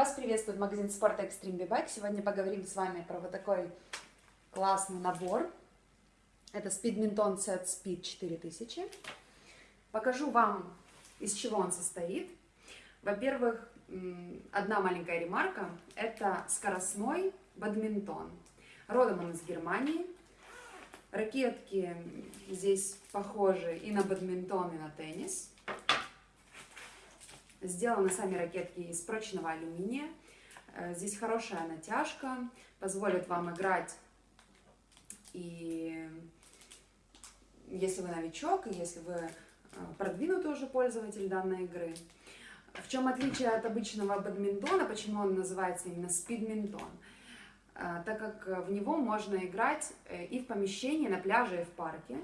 Вас приветствует магазин спорта Extreme B-Bike. Сегодня поговорим с вами про вот такой классный набор. Это Speedminton Set Speed 4000. Покажу вам, из чего он состоит. Во-первых, одна маленькая ремарка. Это скоростной бадминтон. Родом он из Германии. Ракетки здесь похожи и на бадминтон, и на теннис. Сделаны сами ракетки из прочного алюминия. Э, здесь хорошая натяжка, позволит вам играть и если вы новичок, и если вы э, продвинутый уже пользователь данной игры. В чем отличие от обычного бадминтона, почему он называется именно спидминтон? Э, так как в него можно играть и в помещении, на пляже, и в парке.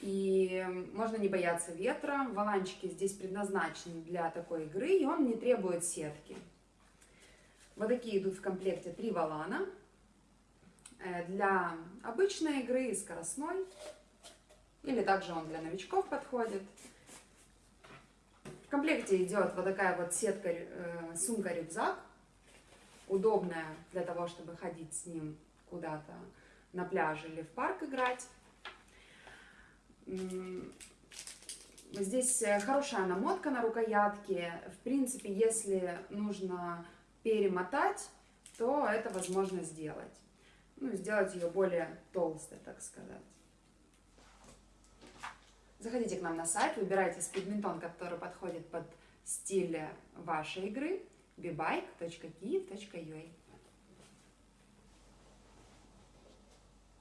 И можно не бояться ветра. Валанчики здесь предназначены для такой игры, и он не требует сетки. Вот такие идут в комплекте три валана. Э, для обычной игры и скоростной. Или также он для новичков подходит. В комплекте идет вот такая вот сетка, э, сумка-рюкзак. Удобная для того, чтобы ходить с ним куда-то на пляж или в парк играть. Здесь э, хорошая намотка на рукоятке. В принципе, если нужно перемотать, то это возможно сделать. Ну, сделать ее более толстой, так сказать. Заходите к нам на сайт, выбирайте спидминтон, который подходит под стиль вашей игры, bebike.kiev.ua.